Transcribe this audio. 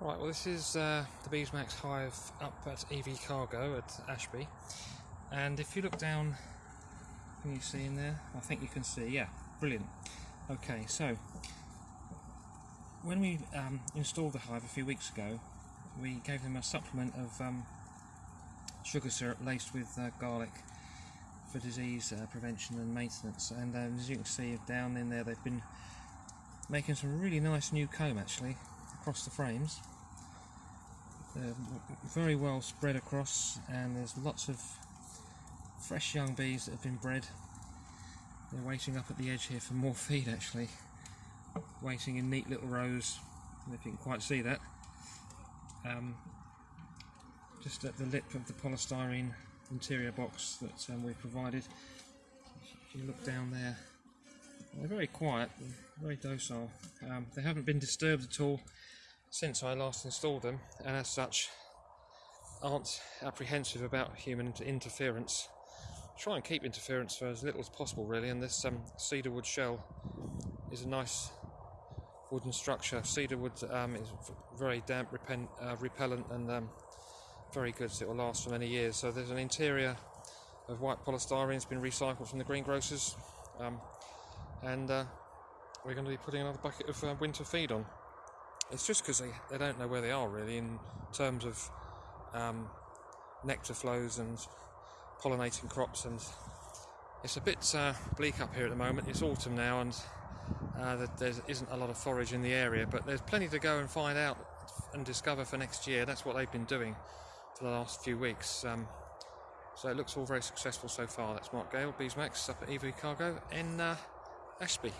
Right, well this is uh, the Beesmax hive up at EV Cargo at Ashby and if you look down, can you see in there? I think you can see, yeah, brilliant. Okay, so when we um, installed the hive a few weeks ago we gave them a supplement of um, sugar syrup laced with uh, garlic for disease uh, prevention and maintenance and um, as you can see down in there they've been making some really nice new comb actually across the frames. They're very well spread across and there's lots of fresh young bees that have been bred. They're waiting up at the edge here for more feed actually. Waiting in neat little rows, if you can quite see that. Um, just at the lip of the polystyrene interior box that um, we've provided. If you look down there, they're very quiet, very docile. Um, they haven't been disturbed at all since I last installed them, and as such, aren't apprehensive about human interference. Try and keep interference for as little as possible, really. And this um, cedar wood shell is a nice wooden structure. Cedar wood um, is very damp, uh, repellent, and um, very good, so it will last for many years. So there's an interior of white polystyrene, it's been recycled from the greengrocers, um, and uh, we're going to be putting another bucket of uh, winter feed on. It's just because they, they don't know where they are really in terms of um, nectar flows and pollinating crops and it's a bit uh, bleak up here at the moment. It's autumn now and uh, there isn't a lot of forage in the area but there's plenty to go and find out and discover for next year. That's what they've been doing for the last few weeks. Um, so it looks all very successful so far. That's Mark Gale, Beesmax up at EV Cargo in uh, Ashby.